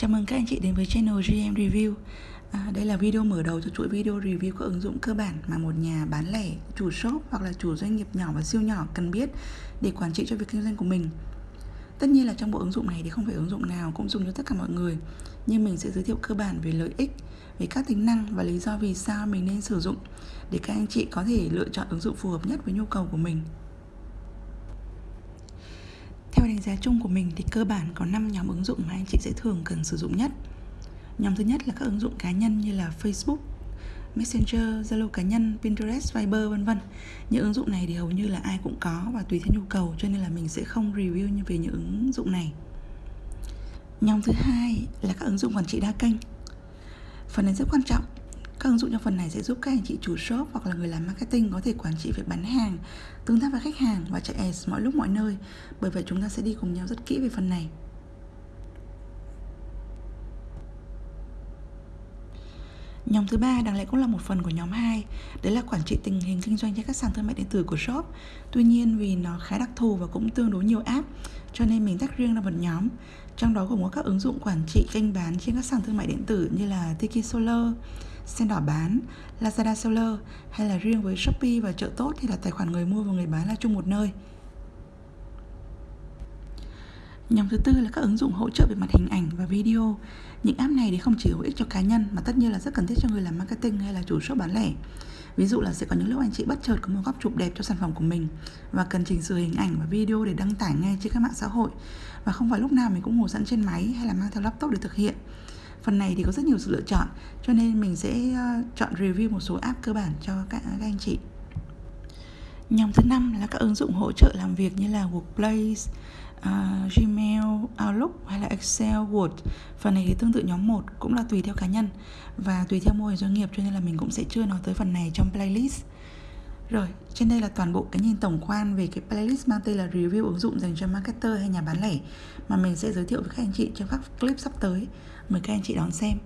Chào mừng các anh chị đến với channel GM Review. À, Đây là video mở đầu cho chuỗi video review các ứng dụng cơ bản mà một nhà bán lẻ, chủ shop hoặc là chủ doanh nghiệp nhỏ và siêu nhỏ cần biết để quản trị cho việc kinh doanh của mình. Tất nhiên là trong bộ ứng dụng này thì không phải ứng dụng nào cũng dùng cho tất cả mọi người Nhưng mình sẽ giới thiệu cơ bản về lợi ích, về các tính năng và lý do vì sao mình nên sử dụng Để các anh chị có thể lựa chọn ứng dụng phù hợp nhất với nhu cầu của mình theo đánh giá chung của mình thì cơ bản có 5 nhóm ứng dụng mà anh chị sẽ thường cần sử dụng nhất. Nhóm thứ nhất là các ứng dụng cá nhân như là Facebook, Messenger, Zalo cá nhân, Pinterest, Viber vân vân. Những ứng dụng này thì hầu như là ai cũng có và tùy theo nhu cầu cho nên là mình sẽ không review như về những ứng dụng này. Nhóm thứ hai là các ứng dụng quản trị đa kênh. Phần này rất quan trọng các ứng dụng trong phần này sẽ giúp các anh chị chủ shop hoặc là người làm marketing có thể quản trị việc bán hàng, tương tác với khách hàng và chạy ads mọi lúc mọi nơi. Bởi vậy chúng ta sẽ đi cùng nhau rất kỹ về phần này. Nhóm thứ ba đáng lẽ cũng là một phần của nhóm 2 Đấy là quản trị tình hình kinh doanh trên các sàn thương mại điện tử của shop Tuy nhiên vì nó khá đặc thù và cũng tương đối nhiều app Cho nên mình tách riêng ra một nhóm Trong đó gồm có các ứng dụng quản trị kênh bán trên các sàn thương mại điện tử như là Tiki Solar, Sen đỏ bán, Lazada Seller hay là riêng với Shopee và chợ tốt thì là tài khoản người mua và người bán là chung một nơi. Nhóm thứ tư là các ứng dụng hỗ trợ về mặt hình ảnh và video. Những app này thì không chỉ hữu ích cho cá nhân mà tất nhiên là rất cần thiết cho người làm marketing hay là chủ shop bán lẻ. Ví dụ là sẽ có những lúc anh chị bất chợt có một góc chụp đẹp cho sản phẩm của mình và cần chỉnh sửa hình ảnh và video để đăng tải ngay trên các mạng xã hội và không phải lúc nào mình cũng ngồi sẵn trên máy hay là mang theo laptop để thực hiện. Phần này thì có rất nhiều sự lựa chọn cho nên mình sẽ ờ, chọn review một số app cơ bản cho các, các anh chị. Nhóm thứ năm là các ứng dụng hỗ trợ làm việc như là Workplace, uh, Gmail, Outlook hay là Excel, Word. Phần này thì tương tự nhóm 1 cũng là tùy theo cá nhân và tùy theo mô hình doanh nghiệp cho nên là mình cũng sẽ chưa nói tới phần này trong playlist. Rồi, trên đây là toàn bộ cái nhìn tổng quan về cái playlist mang tên là review ứng dụng dành cho marketer hay nhà bán lẻ mà mình sẽ giới thiệu với các anh chị trong các clip sắp tới. Mời các anh chị đón xem.